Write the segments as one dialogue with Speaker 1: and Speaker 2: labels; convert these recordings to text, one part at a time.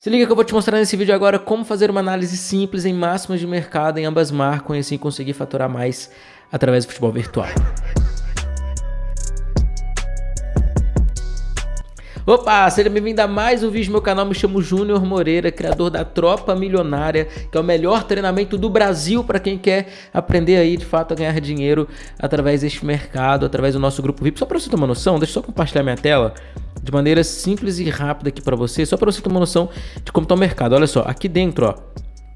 Speaker 1: Se liga que eu vou te mostrar nesse vídeo agora como fazer uma análise simples em máximas de mercado em ambas marcas e assim conseguir faturar mais através do futebol virtual. Opa, seja bem-vindo a mais um vídeo do meu canal, me chamo Júnior Moreira, criador da Tropa Milionária, que é o melhor treinamento do Brasil para quem quer aprender aí de fato a ganhar dinheiro através deste mercado, através do nosso grupo VIP. Só para você ter uma noção, deixa eu só compartilhar minha tela de maneira simples e rápida aqui para você, só para você ter uma noção de como está o mercado. Olha só, aqui dentro, ó,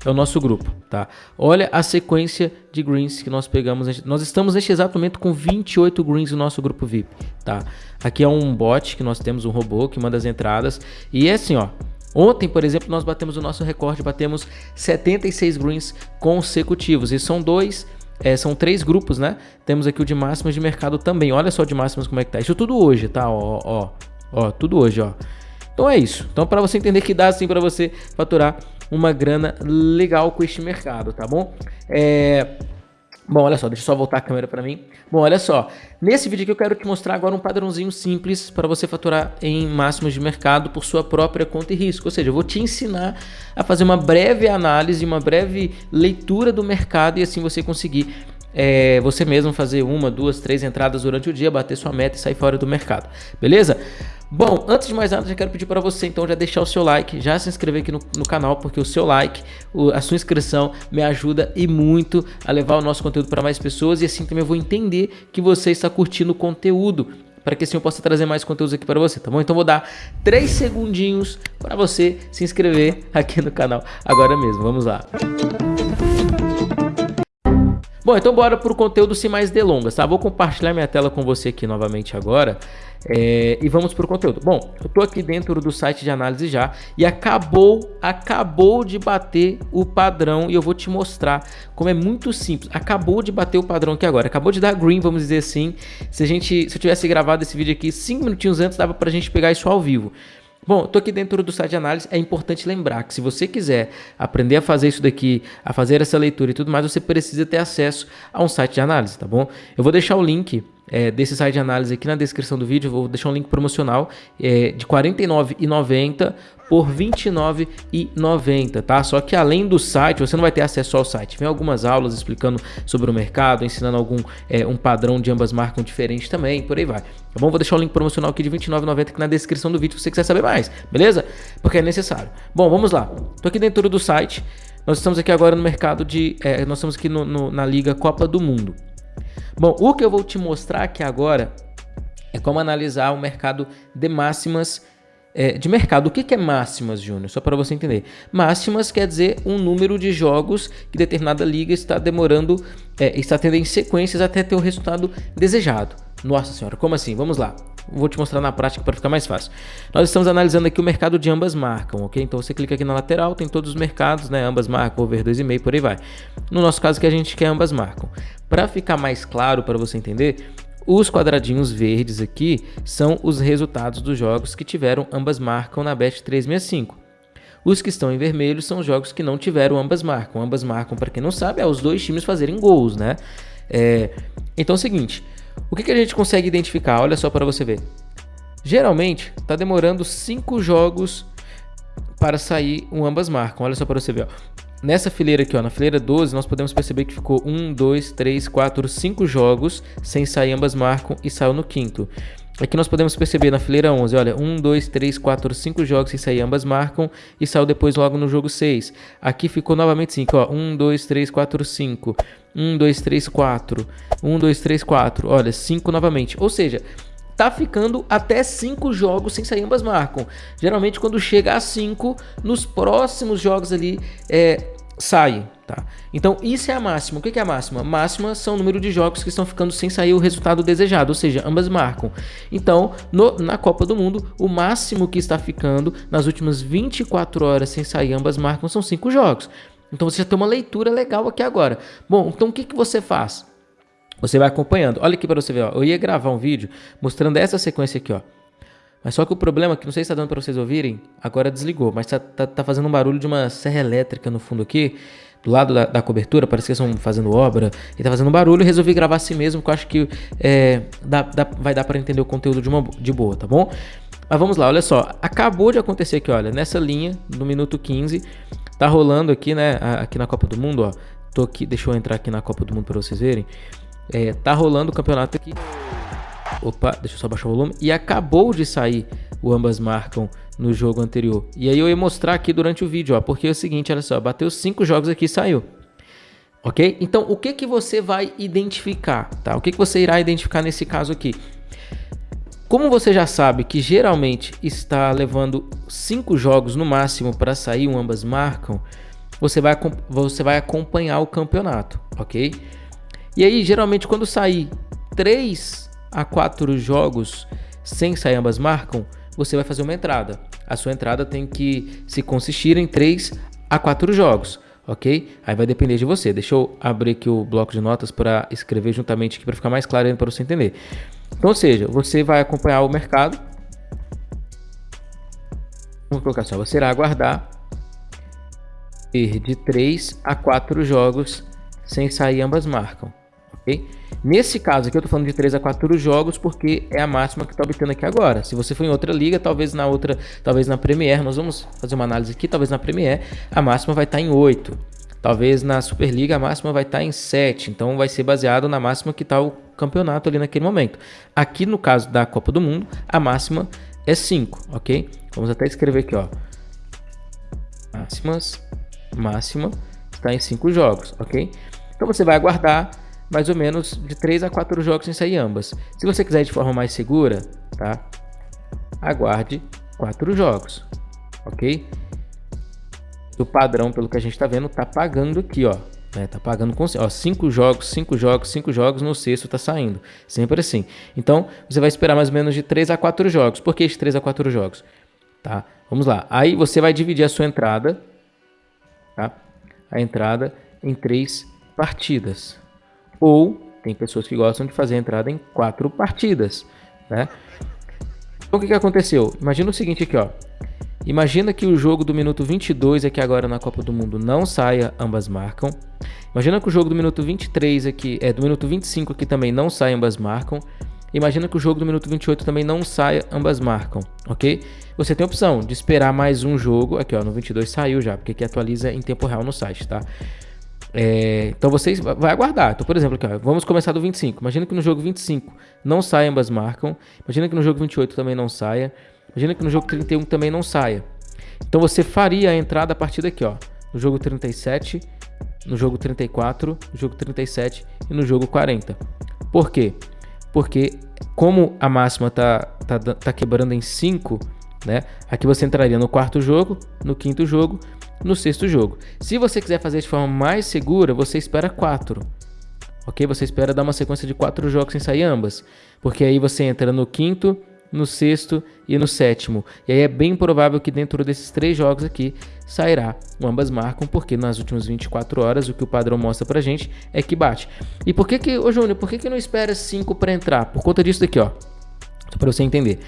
Speaker 1: é o nosso grupo, tá? Olha a sequência de greens que nós pegamos. Nós estamos neste exato momento com 28 greens no nosso grupo VIP, tá? Aqui é um bot que nós temos, um robô que manda as entradas. E é assim, ó. Ontem, por exemplo, nós batemos o nosso recorde, batemos 76 greens consecutivos. E são dois é, são três grupos, né? Temos aqui o de máximas de mercado também. Olha só de máximas como é que tá. Isso tudo hoje, tá? Ó, ó, Ó, tudo hoje, ó. Então é isso. Então para você entender que dá assim para você faturar uma grana legal com este mercado, tá bom? É... Bom, olha só, deixa eu só voltar a câmera para mim. Bom, olha só, nesse vídeo aqui eu quero te mostrar agora um padrãozinho simples para você faturar em máximos de mercado por sua própria conta e risco. Ou seja, eu vou te ensinar a fazer uma breve análise, uma breve leitura do mercado e assim você conseguir é, você mesmo fazer uma, duas, três entradas durante o dia, bater sua meta e sair fora do mercado. Beleza? Bom, antes de mais nada, já quero pedir para você então já deixar o seu like, já se inscrever aqui no, no canal, porque o seu like, o, a sua inscrição me ajuda e muito a levar o nosso conteúdo para mais pessoas e assim também eu vou entender que você está curtindo o conteúdo para que assim eu possa trazer mais conteúdos aqui para você, tá bom? Então vou dar 3 segundinhos para você se inscrever aqui no canal agora mesmo. Vamos lá. Bom, então bora para o conteúdo sem mais delongas, tá? Vou compartilhar minha tela com você aqui novamente agora é, e vamos para o conteúdo. Bom, eu estou aqui dentro do site de análise já e acabou, acabou de bater o padrão e eu vou te mostrar como é muito simples. Acabou de bater o padrão aqui agora, acabou de dar green, vamos dizer assim. Se a gente, se eu tivesse gravado esse vídeo aqui cinco minutinhos antes, dava para a gente pegar isso ao vivo. Bom, estou aqui dentro do site de análise. É importante lembrar que se você quiser aprender a fazer isso daqui, a fazer essa leitura e tudo mais, você precisa ter acesso a um site de análise, tá bom? Eu vou deixar o link é, desse site de análise aqui na descrição do vídeo. vou deixar um link promocional é, de R$ 49,90 por R$ 29,90, tá? Só que além do site, você não vai ter acesso ao site. Vem algumas aulas explicando sobre o mercado, ensinando algum é, um padrão de ambas marcas diferente também, por aí vai. Tá bom? Vou deixar o link promocional aqui de R$ 29,90 aqui na descrição do vídeo se você quiser saber mais, beleza? Porque é necessário. Bom, vamos lá. Tô aqui dentro do site. Nós estamos aqui agora no mercado de... É, nós estamos aqui no, no, na Liga Copa do Mundo. Bom, o que eu vou te mostrar aqui agora é como analisar o mercado de máximas é, de mercado. O que, que é máximas, Júnior? Só para você entender. Máximas quer dizer um número de jogos que determinada liga está demorando, é, está tendo em sequências até ter o resultado desejado. Nossa senhora, como assim? Vamos lá. Vou te mostrar na prática para ficar mais fácil. Nós estamos analisando aqui o mercado de ambas marcam, ok? Então você clica aqui na lateral, tem todos os mercados, né? Ambas marcam, over 2,5, por aí vai. No nosso caso que a gente quer ambas marcam. Para ficar mais claro para você entender, os quadradinhos verdes aqui são os resultados dos jogos que tiveram ambas marcam na Bet 365. Os que estão em vermelho são os jogos que não tiveram ambas marcam. Ambas marcam, para quem não sabe, é os dois times fazerem gols, né? É... Então é o seguinte, o que, que a gente consegue identificar? Olha só para você ver. Geralmente, está demorando 5 jogos para sair um ambas marcam. Olha só para você ver. Ó. Nessa fileira aqui, ó, na fileira 12, nós podemos perceber que ficou 1, 2, 3, 4, 5 jogos sem sair ambas marcam e saiu no quinto. Aqui nós podemos perceber na fileira 11, olha, 1, 2, 3, 4, 5 jogos sem sair ambas marcam e saiu depois logo no jogo 6. Aqui ficou novamente 5, ó, 1, 2, 3, 4, 5. 1, 2, 3, 4. 1, 2, 3, 4. Olha, 5 novamente. Ou seja, tá ficando até 5 jogos sem sair ambas marcam. Geralmente quando chega a 5, nos próximos jogos ali é, sai, tá? Então isso é a máxima. O que é a máxima? Máxima são o número de jogos que estão ficando sem sair o resultado desejado, ou seja, ambas marcam. Então, no, na Copa do Mundo, o máximo que está ficando nas últimas 24 horas sem sair ambas marcam são 5 jogos. Então você já tem uma leitura legal aqui agora. Bom, então o que, que você faz? Você vai acompanhando. Olha aqui para você ver. Ó. Eu ia gravar um vídeo mostrando essa sequência aqui. ó. Mas só que o problema, que não sei se está dando para vocês ouvirem, agora desligou. Mas tá, tá, tá, fazendo um barulho de uma serra elétrica no fundo aqui. Do lado da, da cobertura, parece que estão fazendo obra. E tá fazendo barulho. Resolvi gravar assim mesmo, que eu acho que é, dá, dá, vai dar para entender o conteúdo de, uma, de boa, tá bom? Mas vamos lá, olha só. Acabou de acontecer aqui, olha, nessa linha, no minuto 15, tá rolando aqui, né, aqui na Copa do Mundo, ó. Tô aqui, deixa eu entrar aqui na Copa do Mundo para vocês verem. É, tá rolando o campeonato aqui. Opa, deixa eu só baixar o volume. E acabou de sair o ambas marcam no jogo anterior. E aí eu ia mostrar aqui durante o vídeo, ó, porque é o seguinte, olha só, bateu cinco jogos aqui e saiu. Ok? Então, o que que você vai identificar, tá? O que que você irá identificar nesse caso aqui? Como você já sabe que geralmente está levando cinco jogos no máximo para sair um ambas marcam, você vai, você vai acompanhar o campeonato, ok? E aí, geralmente, quando sair três a quatro jogos sem sair ambas marcam, você vai fazer uma entrada. A sua entrada tem que se consistir em 3 a 4 jogos, ok? Aí vai depender de você. Deixa eu abrir aqui o bloco de notas para escrever juntamente aqui para ficar mais claro para você entender. Então, ou seja, você vai acompanhar o mercado. Vamos colocar assim, você irá aguardar de 3 a 4 jogos sem sair ambas marcam, ok? Nesse caso aqui eu estou falando de 3 a 4 jogos porque é a máxima que está obtendo aqui agora. Se você for em outra liga, talvez na outra, talvez na Premier, nós vamos fazer uma análise aqui, talvez na Premier a máxima vai estar tá em 8. Talvez na Superliga a máxima vai estar tá em 7, então vai ser baseado na máxima que está o campeonato ali naquele momento. Aqui no caso da Copa do Mundo, a máxima é 5, ok? Vamos até escrever aqui, ó. Máximas, máxima está em 5 jogos, ok? Então você vai aguardar mais ou menos de 3 a 4 jogos sem sair ambas. Se você quiser de forma mais segura, tá? Aguarde 4 jogos, ok? O padrão, pelo que a gente está vendo, tá pagando aqui, ó. Né? Tá pagando com ó, 5 jogos, 5 jogos, 5 jogos, no sexto tá saindo. Sempre assim. Então, você vai esperar mais ou menos de 3 a 4 jogos. Por que de 3 a 4 jogos? Tá? Vamos lá. Aí você vai dividir a sua entrada, tá? A entrada em três partidas. Ou tem pessoas que gostam de fazer a entrada em quatro partidas, né? Então o que, que aconteceu? Imagina o seguinte aqui, ó. Imagina que o jogo do minuto 22 aqui agora na Copa do Mundo não saia, ambas marcam. Imagina que o jogo do minuto 23 aqui, é do minuto 25 aqui também não saia, ambas marcam. Imagina que o jogo do minuto 28 também não saia, ambas marcam, ok? Você tem a opção de esperar mais um jogo, aqui ó, no 22 saiu já, porque aqui atualiza em tempo real no site, tá? É, então vocês vai aguardar. Então, por exemplo, aqui, ó, vamos começar do 25. Imagina que no jogo 25 não saia, ambas marcam. Imagina que no jogo 28 também não saia. Imagina que no jogo 31 também não saia. Então você faria a entrada a partir daqui, ó. No jogo 37, no jogo 34, no jogo 37 e no jogo 40. Por quê? Porque como a máxima tá, tá, tá quebrando em 5, né? Aqui você entraria no quarto jogo, no quinto jogo no sexto jogo. Se você quiser fazer de forma mais segura, você espera 4. Ok? Você espera dar uma sequência de 4 jogos sem sair ambas. Porque aí você entra no quinto, no sexto e no sétimo. E aí é bem provável que dentro desses três jogos aqui sairá. Ambas marcam, porque nas últimas 24 horas o que o padrão mostra pra gente é que bate. E por que que, ô Júnior, por que que não espera 5 para entrar? Por conta disso daqui, ó. Só pra você entender.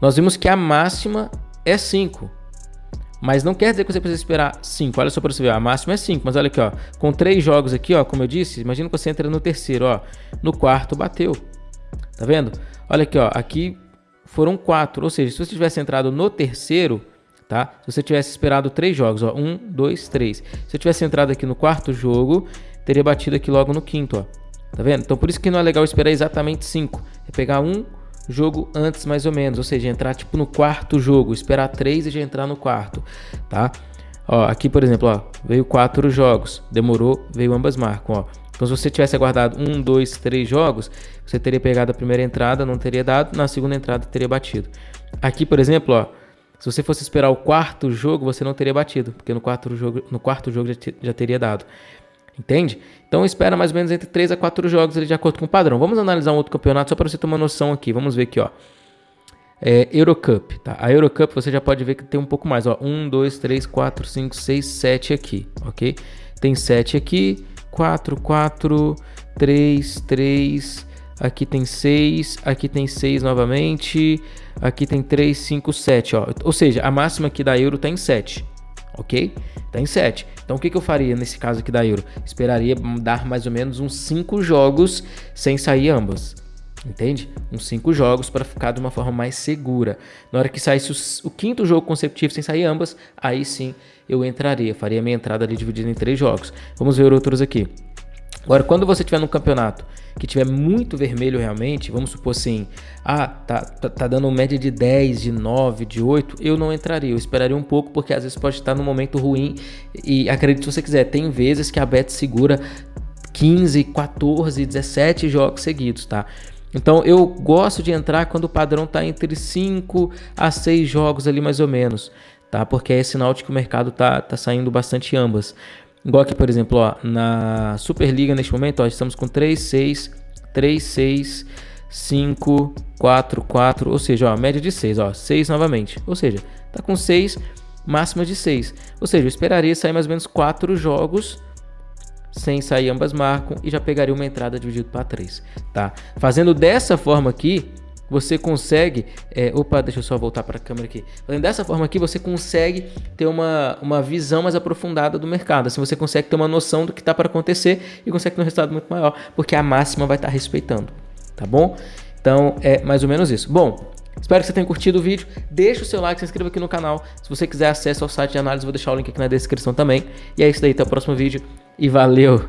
Speaker 1: Nós vimos que a máxima é 5. Mas não quer dizer que você precisa esperar 5. Olha só para você ver, a máxima é 5. Mas olha aqui, ó, com três jogos aqui, ó, como eu disse, imagina que você entra no terceiro, ó, no quarto bateu. Tá vendo? Olha aqui, ó, aqui foram quatro. Ou seja, se você tivesse entrado no terceiro, tá? Se você tivesse esperado três jogos, ó, um, dois, três. Se eu tivesse entrado aqui no quarto jogo, teria batido aqui logo no quinto, ó. Tá vendo? Então por isso que não é legal esperar exatamente 5. É pegar um, jogo antes mais ou menos, ou seja, entrar tipo no quarto jogo, esperar três e já entrar no quarto, tá? Ó, aqui por exemplo, ó, veio quatro jogos, demorou, veio ambas marcam, ó. Então se você tivesse aguardado um, dois, três jogos, você teria pegado a primeira entrada, não teria dado, na segunda entrada teria batido. Aqui por exemplo, ó, se você fosse esperar o quarto jogo, você não teria batido, porque no quarto jogo, no quarto jogo já, já teria dado. Entende? Então espera mais ou menos entre 3 a 4 jogos ali de acordo com o padrão. Vamos analisar um outro campeonato só para você ter uma noção aqui. Vamos ver aqui, ó. É, Eurocup, tá? A Eurocup você já pode ver que tem um pouco mais, ó. 1, 2, 3, 4, 5, 6, 7 aqui, ok? Tem 7 aqui, 4, 4, 3, 3, aqui tem 6, aqui tem 6 novamente, aqui tem 3, 5, 7, ó. Ou seja, a máxima aqui da Euro tá em 7, ok? Tá em 7. Então o que, que eu faria nesse caso aqui da Euro? Esperaria dar mais ou menos uns 5 jogos sem sair ambas. Entende? Uns cinco jogos para ficar de uma forma mais segura. Na hora que saísse o, o, quinto jogo consecutivo sem sair ambas, aí sim eu entraria, faria minha entrada ali dividida em três jogos. Vamos ver outros aqui. Agora, quando você tiver num campeonato que tiver muito vermelho realmente, vamos supor assim, ah, tá, tá, tá, dando média de 10, de 9, de 8, eu não entraria, eu esperaria um pouco, porque às vezes pode estar num momento ruim e acredite se você quiser, tem vezes que a bet segura 15, 14, 17 jogos seguidos, tá? Então eu gosto de entrar quando o padrão está entre 5 a 6 jogos ali mais ou menos, tá? Porque é sinal de que o mercado tá, tá saindo bastante ambas. Igual aqui, por exemplo, ó, na Superliga neste momento, ó, estamos com 3, 6, 3, 6, 5, 4, 4, ou seja, ó, média de 6, ó, 6 novamente. Ou seja, tá com 6, máxima de 6. Ou seja, eu esperaria sair mais ou menos 4 jogos sem sair ambas marcam e já pegaria uma entrada dividido para 3, tá? Fazendo dessa forma aqui, você consegue. É, opa, deixa eu só voltar para a câmera aqui. Dessa forma aqui, você consegue ter uma, uma visão mais aprofundada do mercado. Assim você consegue ter uma noção do que está para acontecer e consegue ter um resultado muito maior, porque a máxima vai estar tá respeitando. Tá bom? Então é mais ou menos isso. Bom, Espero que você tenha curtido o vídeo. Deixa o seu like, se inscreva aqui no canal. Se você quiser acesso ao site de análise, vou deixar o link aqui na descrição também. E é isso daí, até o próximo vídeo e valeu!